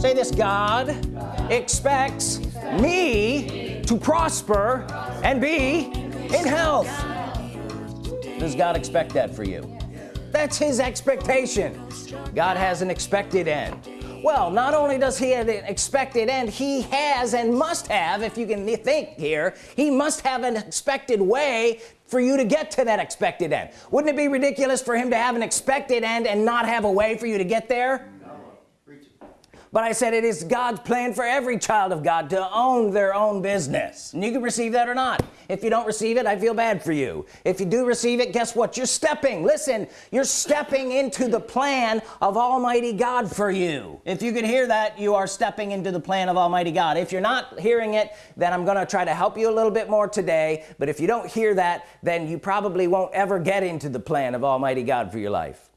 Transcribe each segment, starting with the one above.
say this God, expects me to prosper and be in health. Does God expect that for you? That's his expectation. God has an expected end. Well not only does he have an expected end he has and must have if you can think here he must have an expected way for you to get to that expected end. Wouldn't it be ridiculous for him to have an expected end and not have a way for you to get there but I said it is God's plan for every child of God to own their own business. And you can receive that or not. If you don't receive it I feel bad for you. If you do receive it guess what? You're stepping. Listen you're stepping into the plan of Almighty God for you. If you can hear that you are stepping into the plan of Almighty God. If you're not hearing it then I'm gonna try to help you a little bit more today. But if you don't hear that then you probably won't ever get into the plan of Almighty God for your life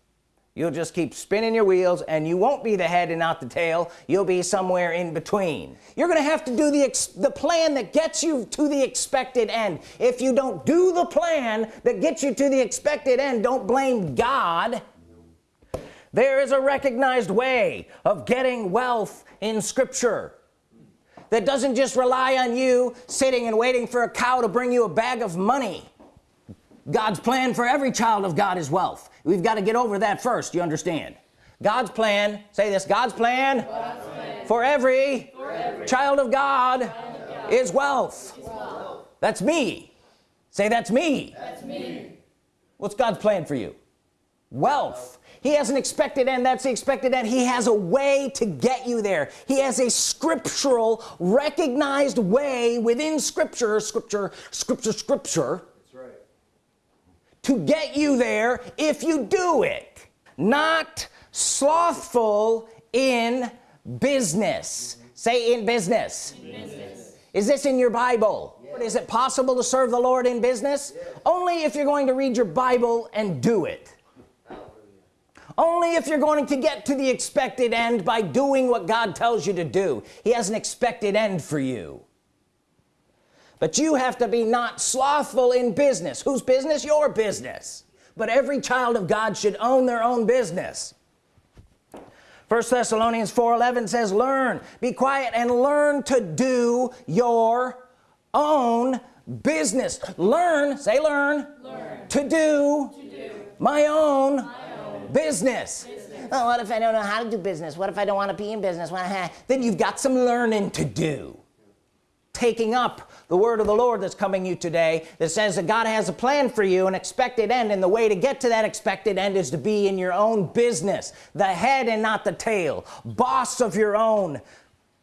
you'll just keep spinning your wheels and you won't be the head and not the tail. You'll be somewhere in between. You're gonna have to do the the plan that gets you to the expected end. If you don't do the plan that gets you to the expected end don't blame God. There is a recognized way of getting wealth in scripture that doesn't just rely on you sitting and waiting for a cow to bring you a bag of money. God's plan for every child of God is wealth we've got to get over that first you understand God's plan say this God's plan, God's plan. For, every for every child of God, child of God. Is, wealth. is wealth that's me say that's me that's me what's God's plan for you wealth he has an expected end that's the expected end he has a way to get you there he has a scriptural recognized way within scripture scripture scripture scripture to get you there if you do it. Not slothful in business. Say in business. in business, is this in your Bible? Yes. is it possible to serve the Lord in business? Yes. only if you're going to read your Bible and do it. Only if you're going to get to the expected end by doing what God tells you to do. He has an expected end for you but you have to be not slothful in business. Whose business? Your business. But every child of God should own their own business. First Thessalonians 4:11 says learn be quiet and learn to do your own business. Learn say learn, learn. To, do to do my own, my own business, business. Oh, what if I don't know how to do business? What if I don't want to be in business? Then you've got some learning to do taking up the word of the Lord that's coming you today that says that God has a plan for you an expected end and the way to get to that expected end is to be in your own business the head and not the tail boss of your own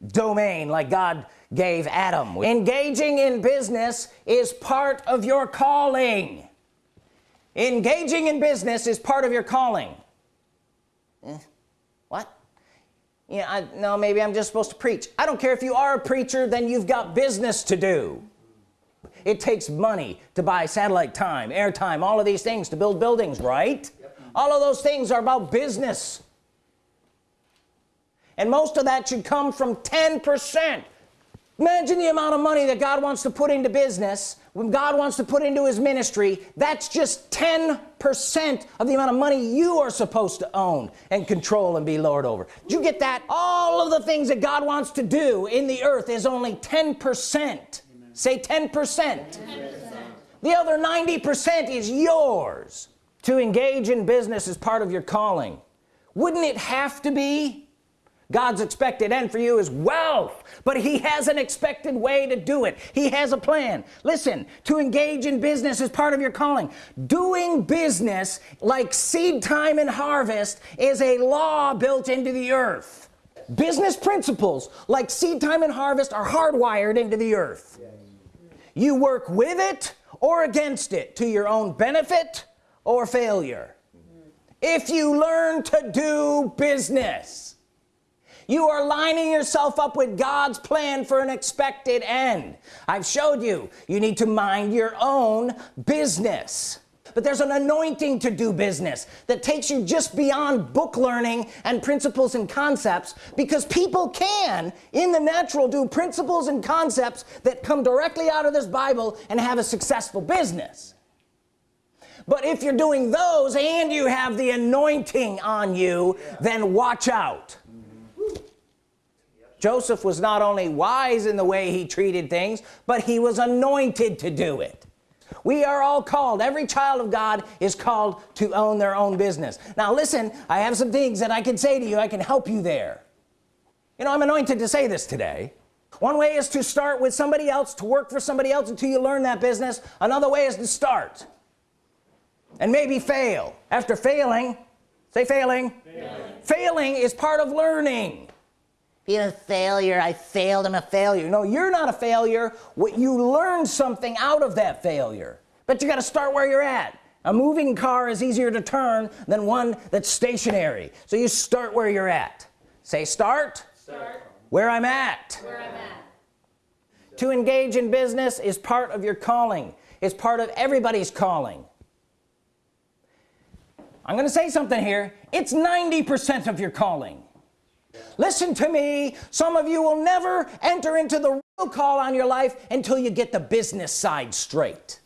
domain like God gave Adam. Engaging in business is part of your calling. Engaging in business is part of your calling. eh, you know, I, no maybe I'm just supposed to preach. I don't care if you are a preacher then you've got business to do. It takes money to buy satellite time airtime all of these things to build buildings right? Yep. all of those things are about business. And most of that should come from 10% imagine the amount of money that God wants to put into business when God wants to put into his ministry that's just 10% of the amount of money you are supposed to own and control and be Lord over. Do you get that? All of the things that God wants to do in the earth is only 10% say 10% the other 90% is yours. To engage in business as part of your calling. Wouldn't it have to be God's expected end for you is wealth but he has an expected way to do it. He has a plan. Listen to engage in business is part of your calling. Doing business like seed time and harvest is a law built into the earth. Business principles like seed time and harvest are hardwired into the earth. You work with it or against it to your own benefit or failure. If you learn to do business you are lining yourself up with God's plan for an expected end. I've showed you you need to mind your own business. But there's an anointing to do business that takes you just beyond book learning and principles and concepts because people can in the natural do principles and concepts that come directly out of this Bible and have a successful business. But if you're doing those and you have the anointing on you yeah. then watch out Joseph was not only wise in the way he treated things but he was anointed to do it. We are all called. Every child of God is called to own their own business. Now listen I have some things that I can say to you. I can help you there. You know I'm anointed to say this today. One way is to start with somebody else to work for somebody else until you learn that business. Another way is to start and maybe fail. After failing say failing. Failing, failing is part of learning being a failure I failed I'm a failure. No you're not a failure. What you learn something out of that failure. But you got to start where you're at. A moving car is easier to turn than one that's stationary. So you start where you're at. Say start, start. Where, I'm at. where I'm at. To engage in business is part of your calling. It's part of everybody's calling. I'm gonna say something here. It's 90% of your calling listen to me. Some of you will never enter into the real call on your life until you get the business side straight.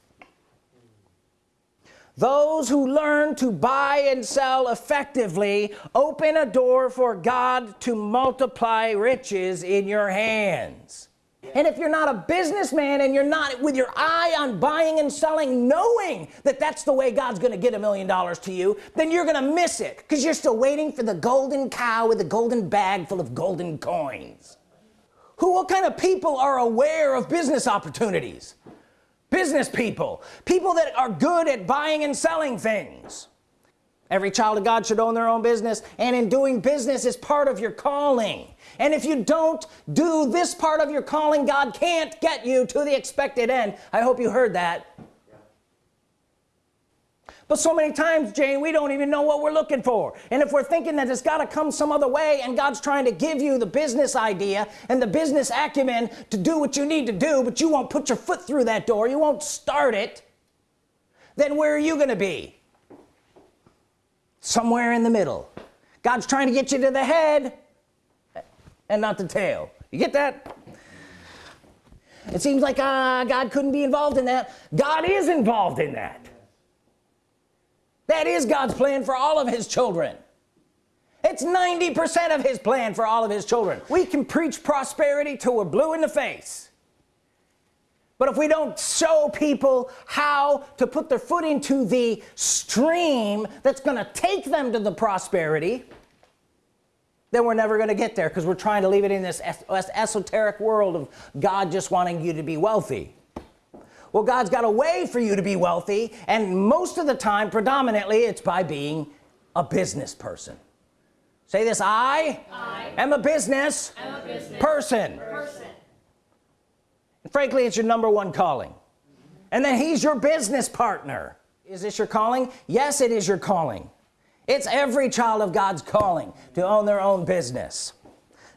Those who learn to buy and sell effectively open a door for God to multiply riches in your hands and if you're not a businessman and you're not with your eye on buying and selling knowing that that's the way God's gonna get a million dollars to you then you're gonna miss it because you're still waiting for the golden cow with the golden bag full of golden coins. Who what kind of people are aware of business opportunities? Business people. People that are good at buying and selling things every child of God should own their own business and in doing business is part of your calling. And if you don't do this part of your calling God can't get you to the expected end. I hope you heard that. But so many times Jane we don't even know what we're looking for. And if we're thinking that it's got to come some other way and God's trying to give you the business idea and the business acumen to do what you need to do but you won't put your foot through that door you won't start it then where are you gonna be somewhere in the middle. God's trying to get you to the head and not the tail. You get that? It seems like uh, God couldn't be involved in that. God is involved in that. That is God's plan for all of his children. It's 90% of his plan for all of his children. We can preach prosperity till we're blue in the face but if we don't show people how to put their foot into the stream that's gonna take them to the prosperity then we're never gonna get there because we're trying to leave it in this esoteric world of God just wanting you to be wealthy. Well God's got a way for you to be wealthy and most of the time predominantly it's by being a business person. Say this I, I am a business, a business person. person frankly it's your number one calling. And then he's your business partner. Is this your calling? Yes it is your calling. It's every child of God's calling to own their own business.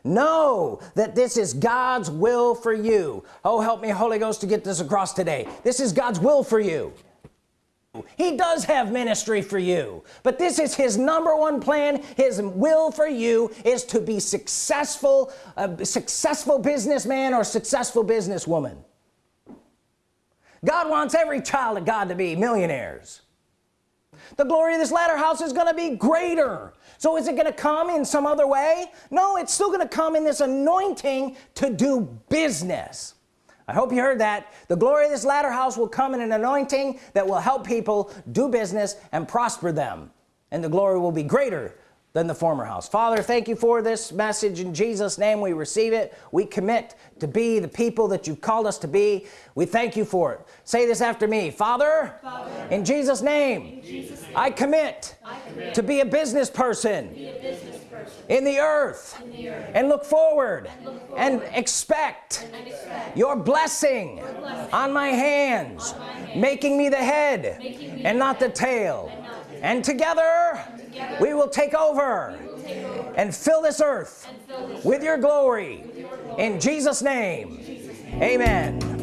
Know that this is God's will for you. Oh help me Holy Ghost to get this across today. This is God's will for you he does have ministry for you but this is his number one plan. His will for you is to be successful a successful businessman or successful businesswoman. God wants every child of God to be millionaires. The glory of this latter house is gonna be greater. So is it gonna come in some other way? No it's still gonna come in this anointing to do business I hope you heard that. The glory of this latter house will come in an anointing that will help people do business and prosper them. And the glory will be greater than the former house. Father thank you for this message. In Jesus name we receive it. We commit to be the people that you've called us to be. We thank you for it. Say this after me. Father, father. in Jesus name, in Jesus name. I, commit I commit to be a business person, in the earth, in the earth. And, look forward, and look forward. And expect, and expect. your, blessing your blessing. on my hands, on my hands. making me the head me and, not the tail. And, not the tail. and together, together we will take over, will take over and fill this earth fill this with, your glory, with your glory. in Jesus name, in Jesus name. amen